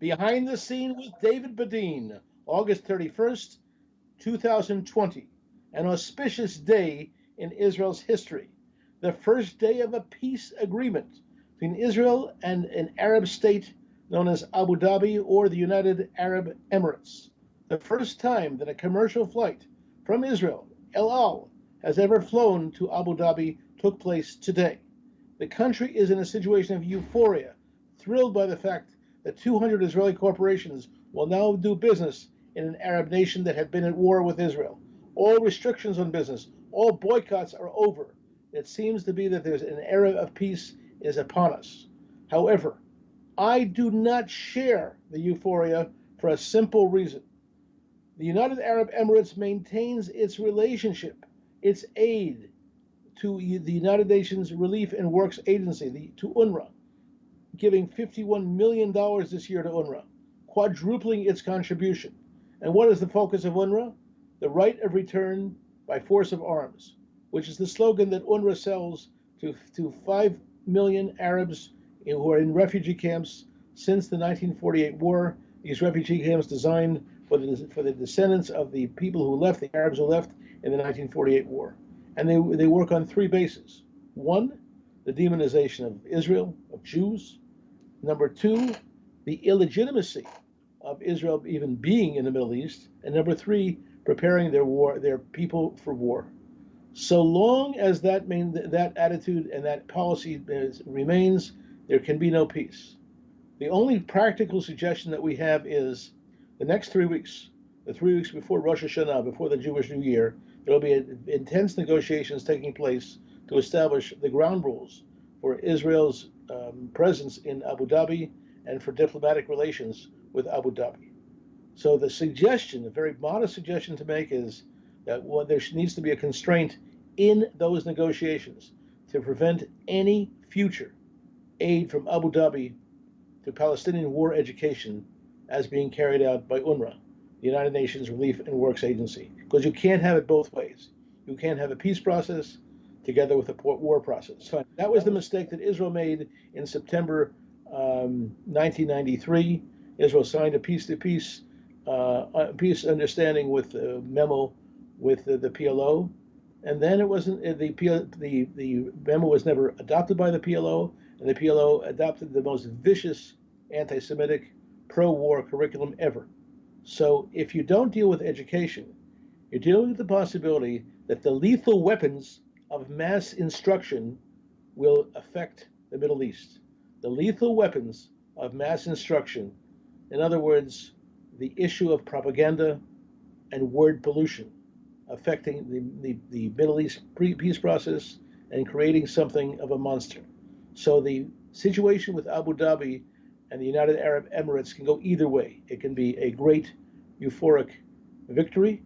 Behind the Scene with David Bedein, August 31st, 2020, an auspicious day in Israel's history, the first day of a peace agreement between Israel and an Arab state known as Abu Dhabi or the United Arab Emirates. The first time that a commercial flight from Israel, El Al, has ever flown to Abu Dhabi took place today. The country is in a situation of euphoria, thrilled by the fact that 200 Israeli corporations will now do business in an Arab nation that had been at war with Israel. All restrictions on business, all boycotts are over. It seems to be that there's an era of peace is upon us. However, I do not share the euphoria for a simple reason. The United Arab Emirates maintains its relationship, its aid to the United Nations Relief and Works Agency, the, to UNRWA, giving $51 million this year to UNRWA, quadrupling its contribution. And what is the focus of UNRWA? The right of return by force of arms, which is the slogan that UNRWA sells to, to 5 million Arabs who are in refugee camps since the 1948 war. These refugee camps designed for the, for the descendants of the people who left, the Arabs who left in the 1948 war. And they, they work on three bases. One, the demonization of Israel, of Jews. Number two, the illegitimacy of Israel even being in the Middle East. And number three, preparing their war, their people for war. So long as that main, that attitude and that policy is, remains, there can be no peace. The only practical suggestion that we have is the next three weeks, the three weeks before Rosh Hashanah, before the Jewish New Year, there will be intense negotiations taking place to establish the ground rules for Israel's um, presence in Abu Dhabi and for diplomatic relations with Abu Dhabi. So the suggestion, a very modest suggestion to make is that well, there needs to be a constraint in those negotiations to prevent any future aid from Abu Dhabi to Palestinian war education as being carried out by UNRWA, the United Nations Relief and Works Agency. Because you can't have it both ways. You can't have a peace process together with the war process. So That was the mistake that Israel made in September um, 1993. Israel signed a peace-to-peace uh, peace understanding with a memo with the, the PLO, and then it wasn't the the the memo was never adopted by the PLO, and the PLO adopted the most vicious anti-Semitic pro-war curriculum ever. So if you don't deal with education, you're dealing with the possibility that the lethal weapons of mass instruction will affect the Middle East. The lethal weapons of mass instruction, in other words, the issue of propaganda and word pollution affecting the, the, the Middle East peace process and creating something of a monster. So the situation with Abu Dhabi and the United Arab Emirates can go either way. It can be a great euphoric victory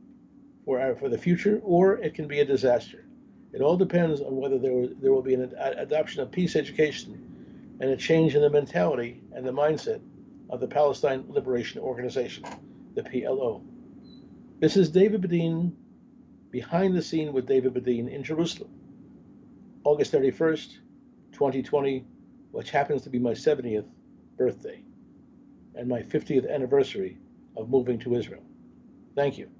for, our, for the future, or it can be a disaster. It all depends on whether there, there will be an adoption of peace education and a change in the mentality and the mindset of the Palestine Liberation Organization, the PLO. This is David Bedein, behind the scene with David Bedein in Jerusalem, August 31st, 2020, which happens to be my 70th birthday and my 50th anniversary of moving to Israel. Thank you.